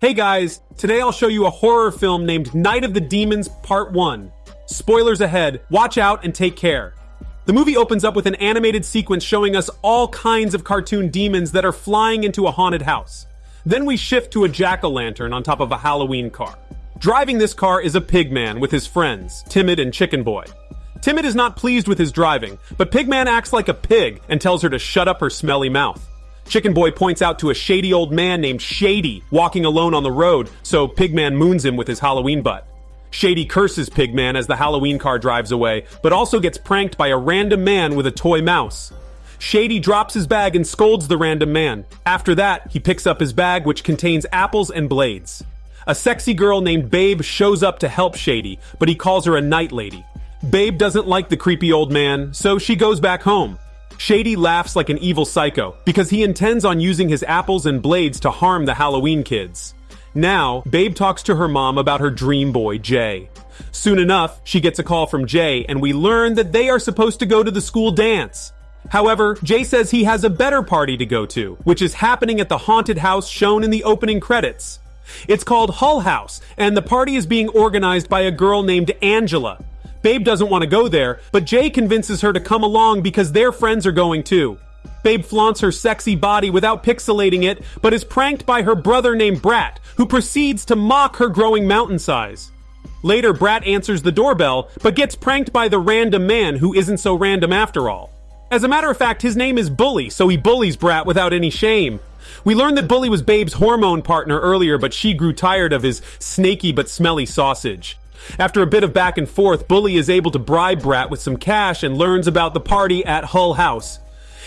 Hey guys, today I'll show you a horror film named Night of the Demons Part 1. Spoilers ahead, watch out and take care. The movie opens up with an animated sequence showing us all kinds of cartoon demons that are flying into a haunted house. Then we shift to a jack-o'-lantern on top of a Halloween car. Driving this car is a pigman with his friends, Timid and Chicken Boy. Timid is not pleased with his driving, but Pigman acts like a pig and tells her to shut up her smelly mouth. Chicken Boy points out to a shady old man named Shady walking alone on the road, so Pigman moons him with his Halloween butt. Shady curses Pigman as the Halloween car drives away, but also gets pranked by a random man with a toy mouse. Shady drops his bag and scolds the random man. After that, he picks up his bag, which contains apples and blades. A sexy girl named Babe shows up to help Shady, but he calls her a night lady. Babe doesn't like the creepy old man, so she goes back home. Shady laughs like an evil psycho because he intends on using his apples and blades to harm the Halloween kids. Now, Babe talks to her mom about her dream boy, Jay. Soon enough, she gets a call from Jay, and we learn that they are supposed to go to the school dance. However, Jay says he has a better party to go to, which is happening at the haunted house shown in the opening credits. It's called Hull House, and the party is being organized by a girl named Angela. Babe doesn't want to go there, but Jay convinces her to come along because their friends are going too. Babe flaunts her sexy body without pixelating it, but is pranked by her brother named Brat, who proceeds to mock her growing mountain size. Later, Brat answers the doorbell, but gets pranked by the random man who isn't so random after all. As a matter of fact, his name is Bully, so he bullies Brat without any shame. We learned that Bully was Babe's hormone partner earlier, but she grew tired of his snaky but smelly sausage. After a bit of back and forth, Bully is able to bribe Brat with some cash and learns about the party at Hull House.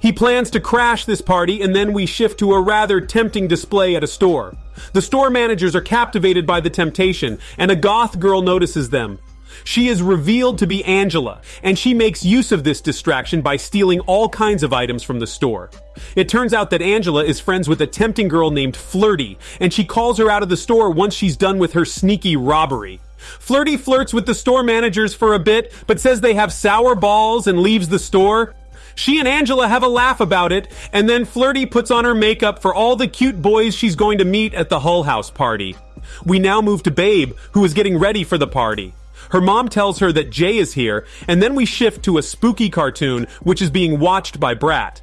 He plans to crash this party, and then we shift to a rather tempting display at a store. The store managers are captivated by the temptation, and a goth girl notices them. She is revealed to be Angela, and she makes use of this distraction by stealing all kinds of items from the store. It turns out that Angela is friends with a tempting girl named Flirty, and she calls her out of the store once she's done with her sneaky robbery. Flirty flirts with the store managers for a bit, but says they have sour balls and leaves the store. She and Angela have a laugh about it, and then Flirty puts on her makeup for all the cute boys she's going to meet at the Hull House party. We now move to Babe, who is getting ready for the party. Her mom tells her that Jay is here, and then we shift to a spooky cartoon, which is being watched by Brat.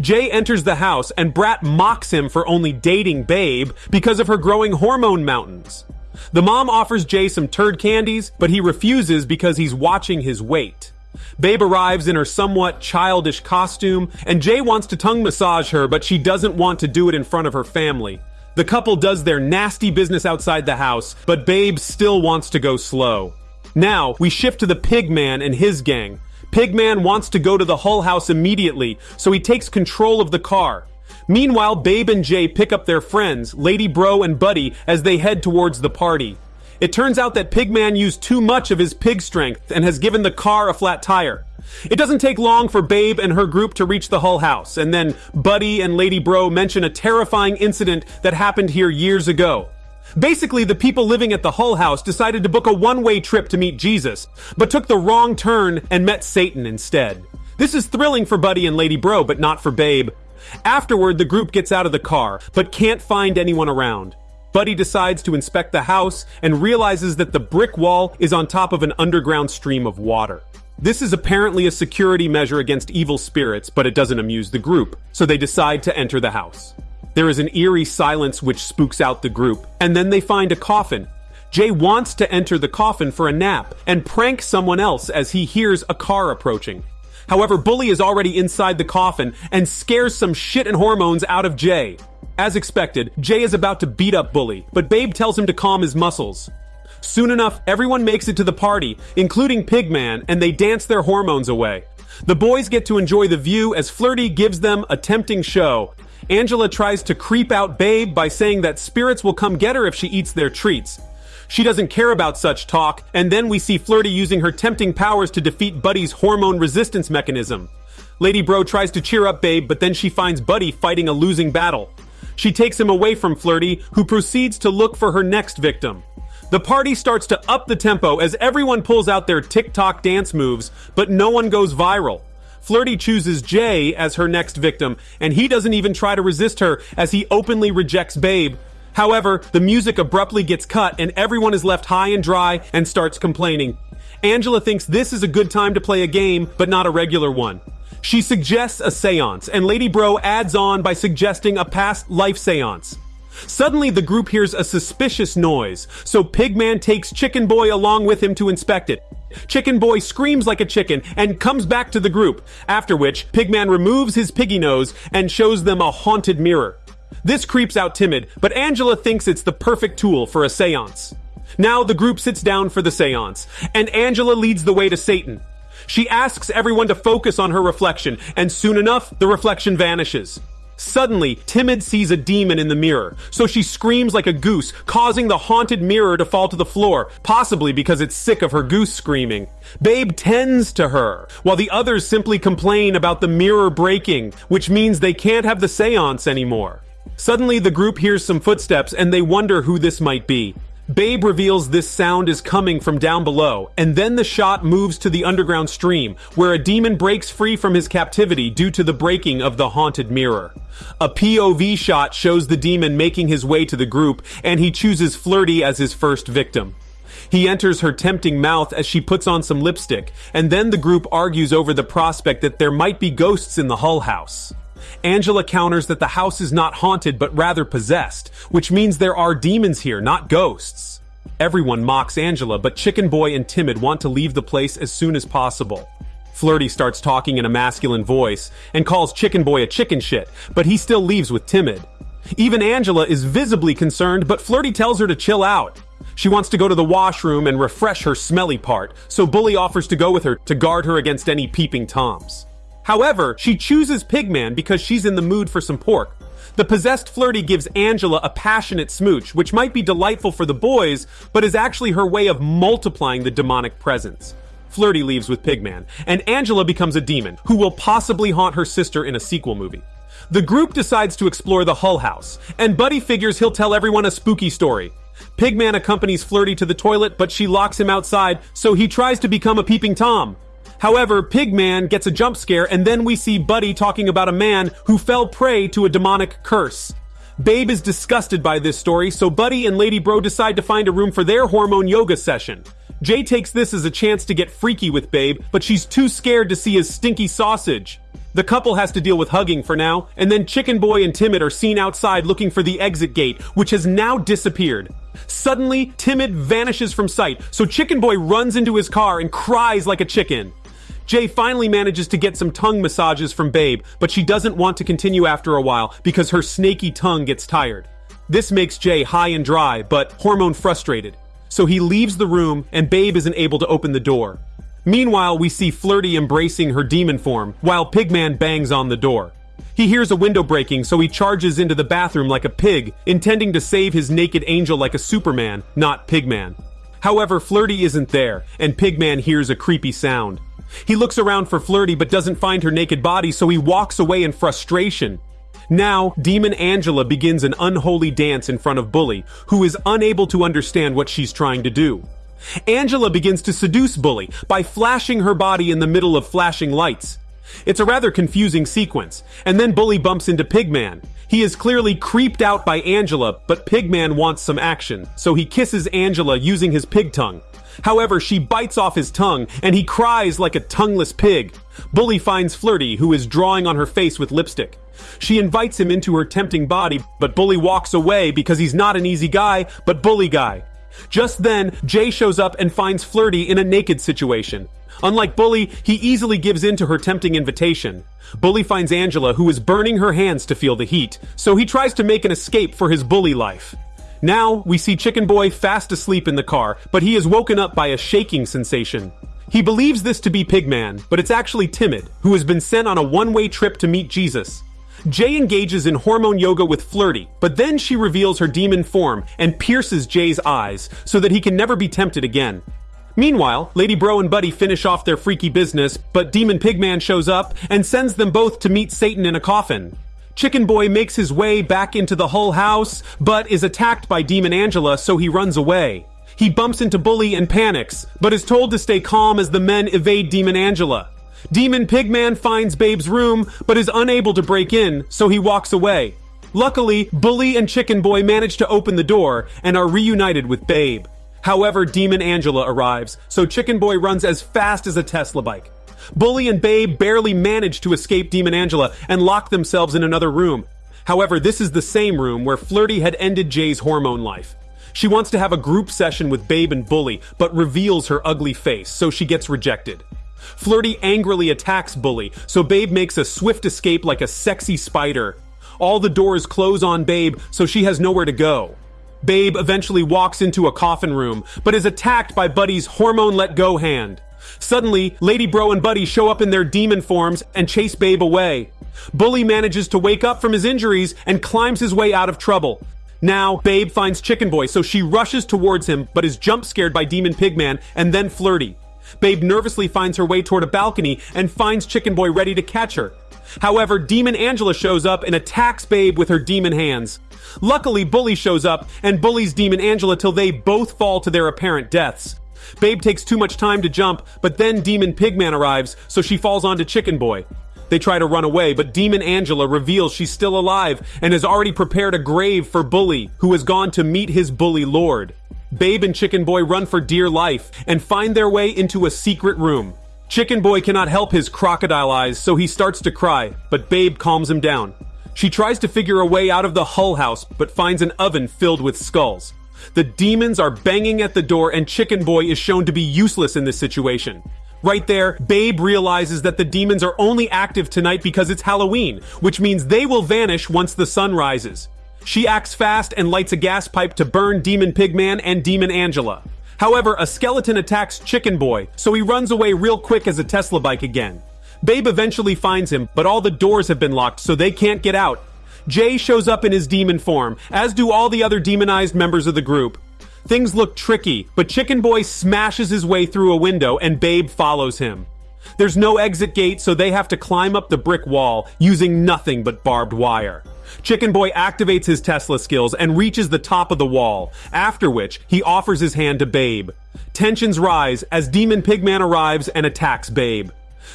Jay enters the house, and Brat mocks him for only dating Babe because of her growing hormone mountains. The mom offers Jay some turd candies, but he refuses because he's watching his weight. Babe arrives in her somewhat childish costume, and Jay wants to tongue massage her, but she doesn't want to do it in front of her family. The couple does their nasty business outside the house, but Babe still wants to go slow. Now, we shift to the Pigman and his gang. Pigman wants to go to the Hull House immediately, so he takes control of the car. Meanwhile, Babe and Jay pick up their friends, Lady Bro and Buddy, as they head towards the party. It turns out that Pigman used too much of his pig strength and has given the car a flat tire. It doesn't take long for Babe and her group to reach the Hull House, and then Buddy and Lady Bro mention a terrifying incident that happened here years ago. Basically, the people living at the Hull House decided to book a one-way trip to meet Jesus, but took the wrong turn and met Satan instead. This is thrilling for Buddy and Lady Bro, but not for Babe. Afterward, the group gets out of the car, but can't find anyone around. Buddy decides to inspect the house and realizes that the brick wall is on top of an underground stream of water. This is apparently a security measure against evil spirits, but it doesn't amuse the group, so they decide to enter the house. There is an eerie silence which spooks out the group, and then they find a coffin. Jay wants to enter the coffin for a nap and prank someone else as he hears a car approaching. However, Bully is already inside the coffin and scares some shit and hormones out of Jay. As expected, Jay is about to beat up Bully, but Babe tells him to calm his muscles. Soon enough, everyone makes it to the party, including Pigman, and they dance their hormones away. The boys get to enjoy the view as Flirty gives them a tempting show, Angela tries to creep out Babe by saying that spirits will come get her if she eats their treats. She doesn't care about such talk, and then we see Flirty using her tempting powers to defeat Buddy's hormone resistance mechanism. Lady Bro tries to cheer up Babe, but then she finds Buddy fighting a losing battle. She takes him away from Flirty, who proceeds to look for her next victim. The party starts to up the tempo as everyone pulls out their TikTok dance moves, but no one goes viral. Flirty chooses Jay as her next victim, and he doesn't even try to resist her as he openly rejects Babe. However, the music abruptly gets cut and everyone is left high and dry and starts complaining. Angela thinks this is a good time to play a game, but not a regular one. She suggests a seance, and Lady Bro adds on by suggesting a past life seance. Suddenly, the group hears a suspicious noise, so Pigman takes Chicken Boy along with him to inspect it. Chicken Boy screams like a chicken and comes back to the group, after which Pigman removes his piggy nose and shows them a haunted mirror. This creeps out Timid, but Angela thinks it's the perfect tool for a seance. Now the group sits down for the seance, and Angela leads the way to Satan. She asks everyone to focus on her reflection, and soon enough, the reflection vanishes. Suddenly, Timid sees a demon in the mirror, so she screams like a goose, causing the haunted mirror to fall to the floor, possibly because it's sick of her goose screaming. Babe tends to her, while the others simply complain about the mirror breaking, which means they can't have the seance anymore. Suddenly, the group hears some footsteps and they wonder who this might be. Babe reveals this sound is coming from down below, and then the shot moves to the underground stream, where a demon breaks free from his captivity due to the breaking of the haunted mirror. A POV shot shows the demon making his way to the group, and he chooses Flirty as his first victim. He enters her tempting mouth as she puts on some lipstick, and then the group argues over the prospect that there might be ghosts in the Hull House. Angela counters that the house is not haunted but rather possessed, which means there are demons here, not ghosts. Everyone mocks Angela, but Chicken Boy and Timid want to leave the place as soon as possible. Flirty starts talking in a masculine voice and calls Chicken Boy a chicken shit, but he still leaves with Timid. Even Angela is visibly concerned, but Flirty tells her to chill out. She wants to go to the washroom and refresh her smelly part, so Bully offers to go with her to guard her against any peeping toms. However, she chooses Pigman because she's in the mood for some pork. The possessed flirty gives Angela a passionate smooch, which might be delightful for the boys, but is actually her way of multiplying the demonic presence. Flirty leaves with Pigman, and Angela becomes a demon, who will possibly haunt her sister in a sequel movie. The group decides to explore the Hull House, and Buddy figures he'll tell everyone a spooky story. Pigman accompanies Flirty to the toilet, but she locks him outside, so he tries to become a peeping Tom. However, Pigman gets a jump scare, and then we see Buddy talking about a man who fell prey to a demonic curse. Babe is disgusted by this story, so Buddy and Lady Bro decide to find a room for their hormone yoga session. Jay takes this as a chance to get freaky with Babe, but she's too scared to see his stinky sausage. The couple has to deal with hugging for now, and then Chicken Boy and Timid are seen outside looking for the exit gate, which has now disappeared. Suddenly, Timid vanishes from sight, so Chicken Boy runs into his car and cries like a chicken. Jay finally manages to get some tongue massages from Babe, but she doesn't want to continue after a while because her snaky tongue gets tired. This makes Jay high and dry, but hormone frustrated. So he leaves the room and Babe isn't able to open the door. Meanwhile, we see Flirty embracing her demon form while Pigman bangs on the door. He hears a window breaking, so he charges into the bathroom like a pig, intending to save his naked angel like a Superman, not Pigman. However, Flirty isn't there, and Pigman hears a creepy sound. He looks around for Flirty but doesn't find her naked body, so he walks away in frustration. Now, Demon Angela begins an unholy dance in front of Bully, who is unable to understand what she's trying to do. Angela begins to seduce Bully by flashing her body in the middle of flashing lights. It's a rather confusing sequence, and then Bully bumps into Pigman. He is clearly creeped out by Angela, but Pigman wants some action, so he kisses Angela using his pig tongue. However, she bites off his tongue, and he cries like a tongueless pig. Bully finds Flirty, who is drawing on her face with lipstick. She invites him into her tempting body, but Bully walks away because he's not an easy guy, but Bully guy. Just then, Jay shows up and finds Flirty in a naked situation. Unlike Bully, he easily gives in to her tempting invitation. Bully finds Angela, who is burning her hands to feel the heat, so he tries to make an escape for his bully life. Now, we see Chicken Boy fast asleep in the car, but he is woken up by a shaking sensation. He believes this to be Pigman, but it's actually Timid, who has been sent on a one-way trip to meet Jesus. Jay engages in hormone yoga with Flirty, but then she reveals her demon form and pierces Jay's eyes so that he can never be tempted again. Meanwhile, Lady Bro and Buddy finish off their freaky business, but Demon Pigman shows up and sends them both to meet Satan in a coffin. Chicken Boy makes his way back into the Hull House, but is attacked by Demon Angela, so he runs away. He bumps into Bully and panics, but is told to stay calm as the men evade Demon Angela. Demon Pigman finds Babe's room, but is unable to break in, so he walks away. Luckily, Bully and Chicken Boy manage to open the door and are reunited with Babe. However, Demon Angela arrives, so Chicken Boy runs as fast as a Tesla bike. Bully and Babe barely manage to escape Demon Angela and lock themselves in another room. However, this is the same room where Flirty had ended Jay's hormone life. She wants to have a group session with Babe and Bully, but reveals her ugly face, so she gets rejected. Flirty angrily attacks Bully, so Babe makes a swift escape like a sexy spider. All the doors close on Babe, so she has nowhere to go. Babe eventually walks into a coffin room, but is attacked by Buddy's hormone let go hand. Suddenly, Lady Bro and Buddy show up in their demon forms and chase Babe away. Bully manages to wake up from his injuries and climbs his way out of trouble. Now, Babe finds Chicken Boy, so she rushes towards him, but is jump scared by Demon Pigman and then Flirty. Babe nervously finds her way toward a balcony and finds Chicken Boy ready to catch her. However, Demon Angela shows up and attacks Babe with her demon hands. Luckily, Bully shows up and bullies Demon Angela till they both fall to their apparent deaths. Babe takes too much time to jump, but then Demon Pigman arrives, so she falls onto Chicken Boy. They try to run away, but Demon Angela reveals she's still alive and has already prepared a grave for Bully, who has gone to meet his bully lord. Babe and Chicken Boy run for dear life and find their way into a secret room. Chicken Boy cannot help his crocodile eyes, so he starts to cry, but Babe calms him down. She tries to figure a way out of the Hull House, but finds an oven filled with skulls. The demons are banging at the door, and Chicken Boy is shown to be useless in this situation. Right there, Babe realizes that the demons are only active tonight because it's Halloween, which means they will vanish once the sun rises. She acts fast and lights a gas pipe to burn Demon Pigman and Demon Angela. However, a skeleton attacks Chicken Boy, so he runs away real quick as a Tesla bike again. Babe eventually finds him, but all the doors have been locked, so they can't get out. Jay shows up in his demon form, as do all the other demonized members of the group. Things look tricky, but Chicken Boy smashes his way through a window and Babe follows him. There's no exit gate, so they have to climb up the brick wall using nothing but barbed wire. Chicken Boy activates his Tesla skills and reaches the top of the wall, after which he offers his hand to Babe. Tensions rise as Demon Pigman arrives and attacks Babe.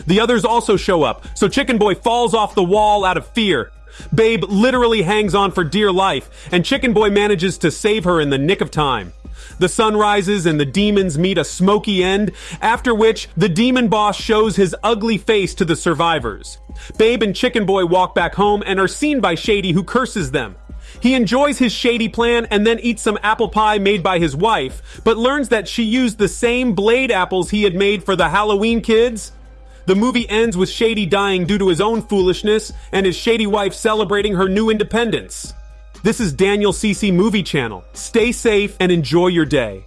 The others also show up, so Chicken Boy falls off the wall out of fear. Babe literally hangs on for dear life, and Chicken Boy manages to save her in the nick of time. The sun rises and the demons meet a smoky end, after which the demon boss shows his ugly face to the survivors. Babe and Chicken Boy walk back home and are seen by Shady who curses them. He enjoys his shady plan and then eats some apple pie made by his wife, but learns that she used the same blade apples he had made for the Halloween kids. The movie ends with Shady dying due to his own foolishness and his shady wife celebrating her new independence. This is Daniel CC Movie Channel. Stay safe and enjoy your day.